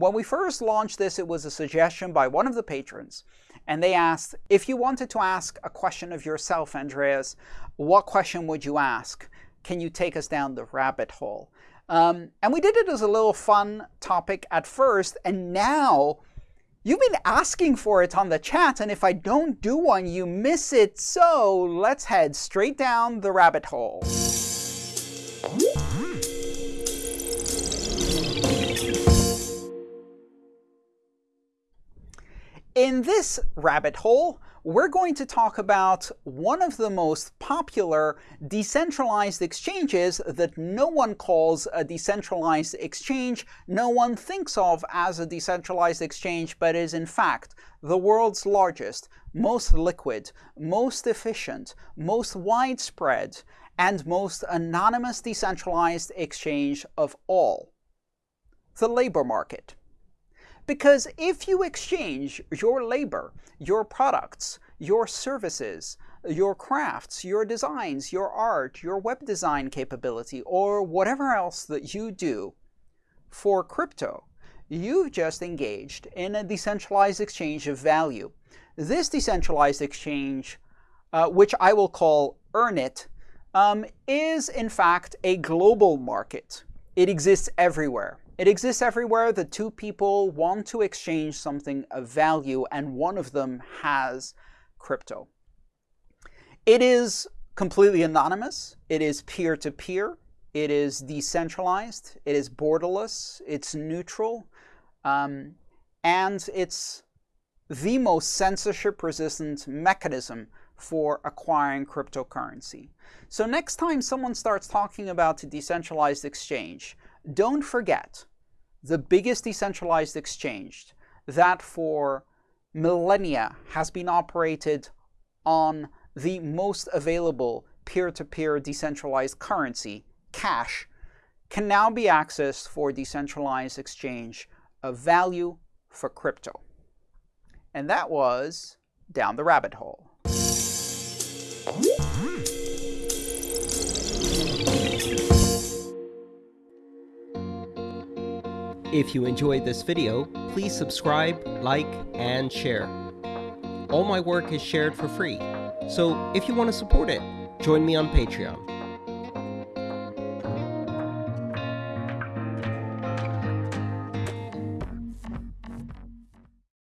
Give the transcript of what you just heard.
When we first launched this, it was a suggestion by one of the patrons, and they asked, if you wanted to ask a question of yourself, Andreas, what question would you ask? Can you take us down the rabbit hole? Um, and we did it as a little fun topic at first, and now you've been asking for it on the chat, and if I don't do one, you miss it. So let's head straight down the rabbit hole. In this rabbit hole, we're going to talk about one of the most popular decentralized exchanges that no one calls a decentralized exchange, no one thinks of as a decentralized exchange, but is in fact the world's largest, most liquid, most efficient, most widespread, and most anonymous decentralized exchange of all, the labor market. Because if you exchange your labor, your products, your services, your crafts, your designs, your art, your web design capability, or whatever else that you do for crypto, you've just engaged in a decentralized exchange of value. This decentralized exchange, uh, which I will call EarnIt, um, is in fact a global market. It exists everywhere. It exists everywhere that two people want to exchange something of value, and one of them has crypto. It is completely anonymous. It is peer-to-peer. -peer. It is decentralized. It is borderless. It's neutral. Um, and it's the most censorship-resistant mechanism for acquiring cryptocurrency. So next time someone starts talking about a decentralized exchange, don't forget the biggest decentralized exchange that for millennia has been operated on the most available peer-to-peer -peer decentralized currency, cash, can now be accessed for decentralized exchange of value for crypto. And that was Down the Rabbit Hole. If you enjoyed this video, please subscribe, like, and share. All my work is shared for free, so if you want to support it, join me on Patreon.